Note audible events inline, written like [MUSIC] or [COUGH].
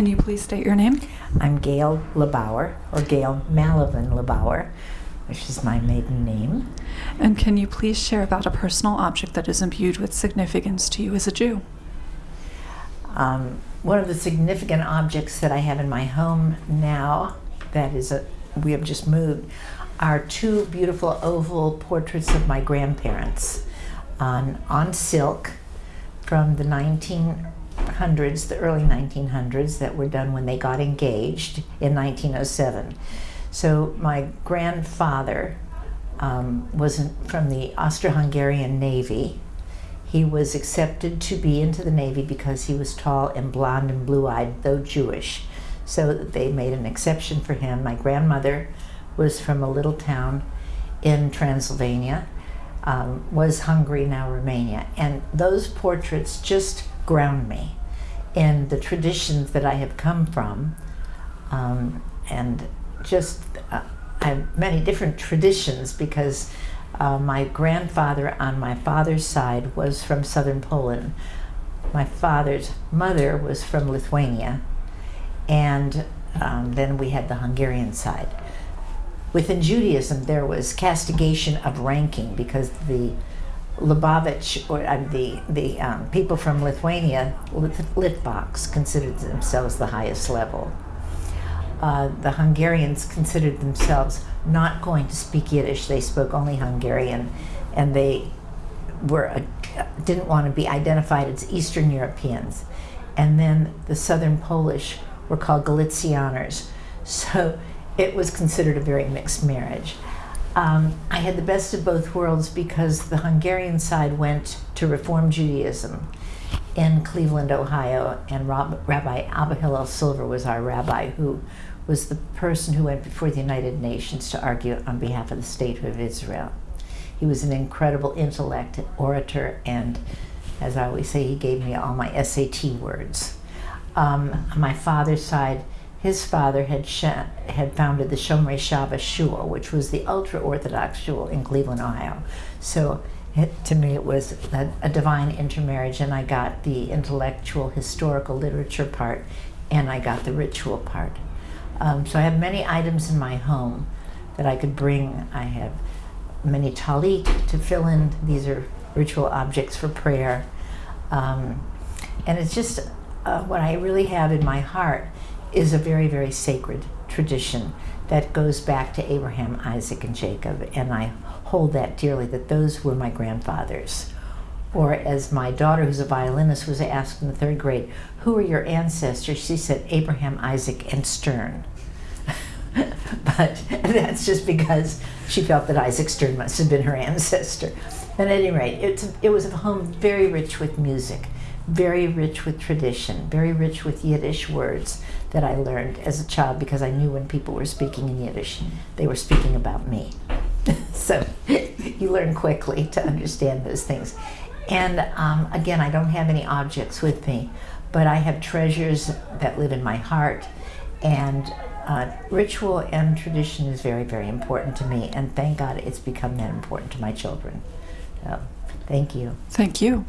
Can you please state your name? I'm Gail LeBauer, or Gail Malavin LeBauer, which is my maiden name. And can you please share about a personal object that is imbued with significance to you as a Jew? Um, one of the significant objects that I have in my home now, that is a, we have just moved, are two beautiful oval portraits of my grandparents on, on silk from the 1900s, the early 1900s, that were done when they got engaged in 1907. So my grandfather um, was from the Austro-Hungarian Navy. He was accepted to be into the Navy because he was tall and blonde and blue-eyed, though Jewish. So they made an exception for him. My grandmother was from a little town in Transylvania, um, was Hungary, now Romania. And those portraits just ground me in the traditions that I have come from. Um, and just, uh, I have many different traditions because uh, my grandfather on my father's side was from southern Poland. My father's mother was from Lithuania. And um, then we had the Hungarian side. Within Judaism, there was castigation of ranking because the Lubavitch, or uh, the, the um, people from Lithuania, Litvaks, considered themselves the highest level. Uh, the Hungarians considered themselves not going to speak Yiddish. They spoke only Hungarian, and they were uh, didn't want to be identified as Eastern Europeans. And then the Southern Polish were called Galicianers. So it was considered a very mixed marriage. Um, I had the best of both worlds because the Hungarian side went to Reform Judaism in Cleveland, Ohio, and Rob, Rabbi Abba Hillel Silver was our rabbi who was the person who went before the United Nations to argue on behalf of the State of Israel. He was an incredible intellect, orator, and as I always say, he gave me all my SAT words. Um, on my father's side, his father had had founded the Shomrei Shabbos Shul, which was the ultra-Orthodox shul in Cleveland, Ohio. So it, to me, it was a, a, divine intermarriage, and I got the intellectual, historical literature part, and I got the ritual part. Um, so I have many items in my home that I could bring. I have many talit tefillin. These are ritual objects for prayer. Um, and it's just uh, what I really have in my heart is a very, very sacred tradition that goes back to Abraham, Isaac, and Jacob. And I hold that dearly, that those were my grandfathers. Or as my daughter, who's a violinist, was asked in the third grade, who are your ancestors? She said, Abraham, Isaac, and Stern. [LAUGHS] but that's just because she felt that Isaac Stern must have been her [LAUGHS] ancestor. At any rate, it's, it was a home very rich with music very rich with tradition, very rich with Yiddish words that I learned as a child because I knew when people were speaking in Yiddish, they were speaking about me. [LAUGHS] so you learn quickly to understand those things. And um, again, I don't have any objects with me, but I have treasures that live in my heart. And uh, ritual and tradition is very, very important to me. And thank God it's become that important to my children. So, thank you. Thank you.